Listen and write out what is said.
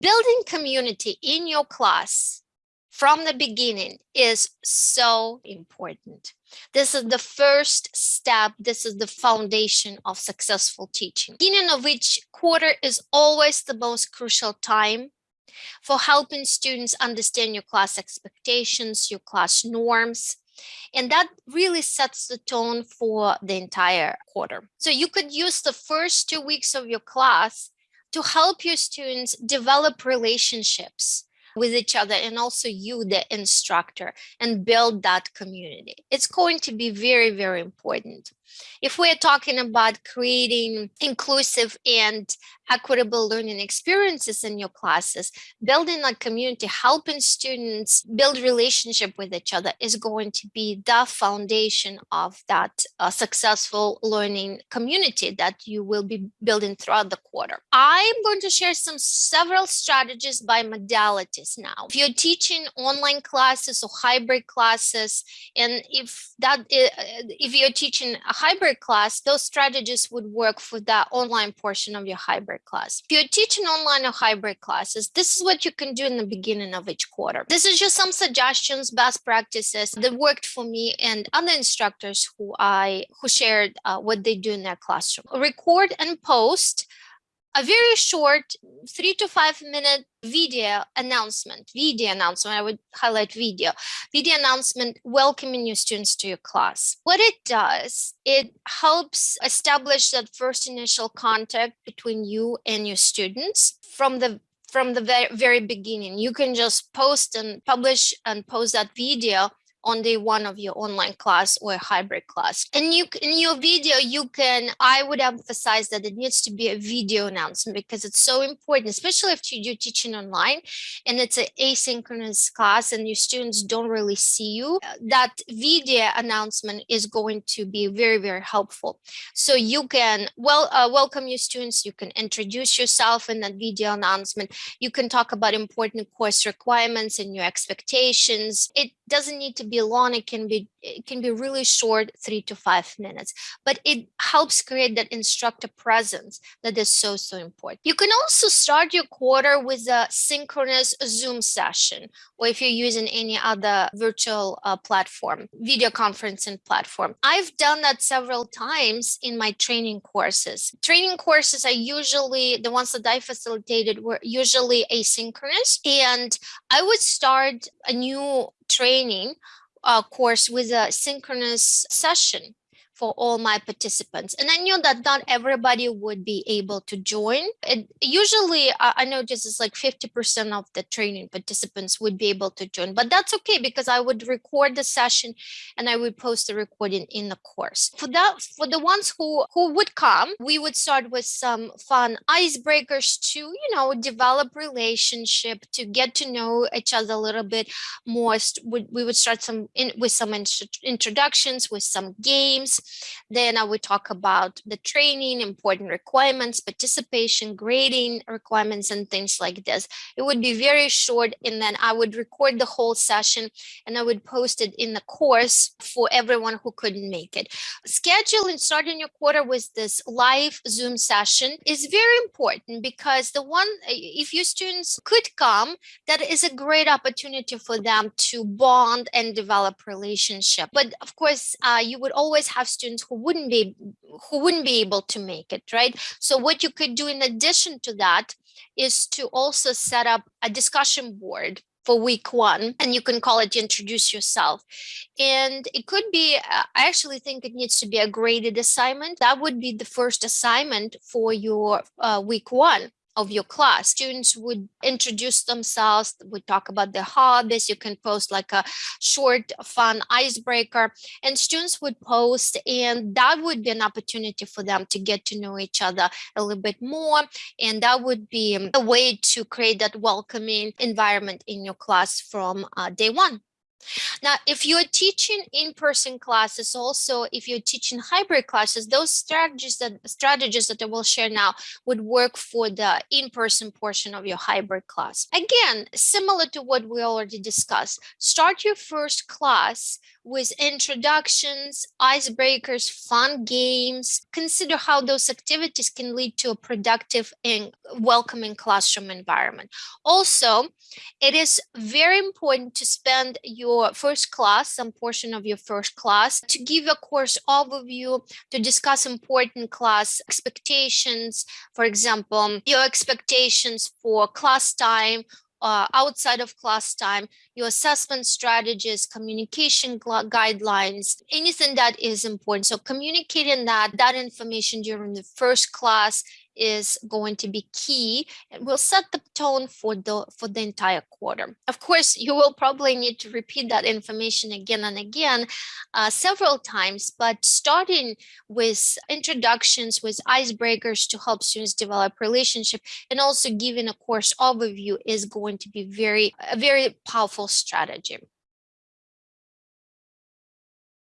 Building community in your class from the beginning is so important. This is the first step. This is the foundation of successful teaching. Beginning of each quarter is always the most crucial time for helping students understand your class expectations, your class norms, and that really sets the tone for the entire quarter. So you could use the first two weeks of your class to help your students develop relationships with each other and also you, the instructor, and build that community. It's going to be very, very important. If we're talking about creating inclusive and equitable learning experiences in your classes, building a community, helping students build relationship with each other is going to be the foundation of that uh, successful learning community that you will be building throughout the quarter. I'm going to share some several strategies by modalities now. If you're teaching online classes or hybrid classes, and if that uh, if you're teaching a hybrid class, those strategies would work for that online portion of your hybrid class. If you're teaching online or hybrid classes, this is what you can do in the beginning of each quarter. This is just some suggestions, best practices that worked for me and other instructors who I who shared uh, what they do in their classroom. Record and post a very short three to five minute video announcement, video announcement, I would highlight video, video announcement welcoming new students to your class. What it does, it helps establish that first initial contact between you and your students from the from the very, very beginning. You can just post and publish and post that video on day one of your online class or hybrid class. And you in your video, you can, I would emphasize that it needs to be a video announcement because it's so important, especially if you're teaching online and it's an asynchronous class and your students don't really see you, uh, that video announcement is going to be very, very helpful. So you can well uh, welcome your students, you can introduce yourself in that video announcement, you can talk about important course requirements and your expectations. It doesn't need to be long it can be it can be really short three to five minutes. But it helps create that instructor presence that is so so important. You can also start your quarter with a synchronous zoom session or if you're using any other virtual uh, platform video conferencing platform. I've done that several times in my training courses. Training courses are usually the ones that i facilitated were usually asynchronous and i would start a new training uh, course with a synchronous session for all my participants. And I knew that not everybody would be able to join. It, usually, uh, I noticed it's like 50% of the training participants would be able to join, but that's okay because I would record the session and I would post the recording in the course. For that, for the ones who, who would come, we would start with some fun icebreakers to, you know, develop relationship, to get to know each other a little bit more. We would start some in, with some introductions, with some games, then I would talk about the training, important requirements, participation, grading requirements, and things like this. It would be very short, and then I would record the whole session and I would post it in the course for everyone who couldn't make it. Scheduling starting your quarter with this live Zoom session is very important because the one, if your students could come, that is a great opportunity for them to bond and develop relationship. But of course, uh, you would always have students who wouldn't be who wouldn't be able to make it right? So what you could do in addition to that is to also set up a discussion board for week one and you can call it introduce yourself. And it could be i actually think it needs to be a graded assignment. That would be the first assignment for your uh, week one of your class. Students would introduce themselves, would talk about their hobbies. You can post like a short, fun icebreaker, and students would post, and that would be an opportunity for them to get to know each other a little bit more. And that would be a way to create that welcoming environment in your class from uh, day one. Now, if you're teaching in-person classes, also if you're teaching hybrid classes, those strategies that strategies that I will share now would work for the in-person portion of your hybrid class. Again, similar to what we already discussed, start your first class with introductions, icebreakers, fun games. Consider how those activities can lead to a productive and welcoming classroom environment. Also, it is very important to spend your first class, some portion of your first class, to give a course overview, to discuss important class expectations. For example, your expectations for class time uh, outside of class time, your assessment strategies, communication guidelines, anything that is important. So communicating that, that information during the first class is going to be key and will set the tone for the for the entire quarter. Of course, you will probably need to repeat that information again and again uh, several times, but starting with introductions, with icebreakers to help students develop relationship and also giving a course overview is going to be very a very powerful strategy.